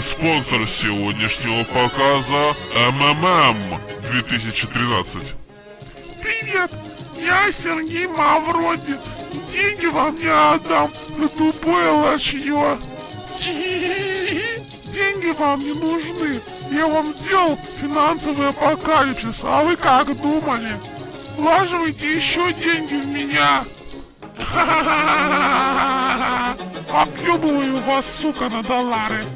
И спонсор сегодняшнего показа МММ 2013. Привет, я Сергей Мавроди. Деньги вам я отдам за тупое лошье. Деньги вам не нужны. Я вам сделал финансовый апокалипсис, а вы как думали? Влаживайте еще деньги в меня. Объебываю вас, сука, на доллары.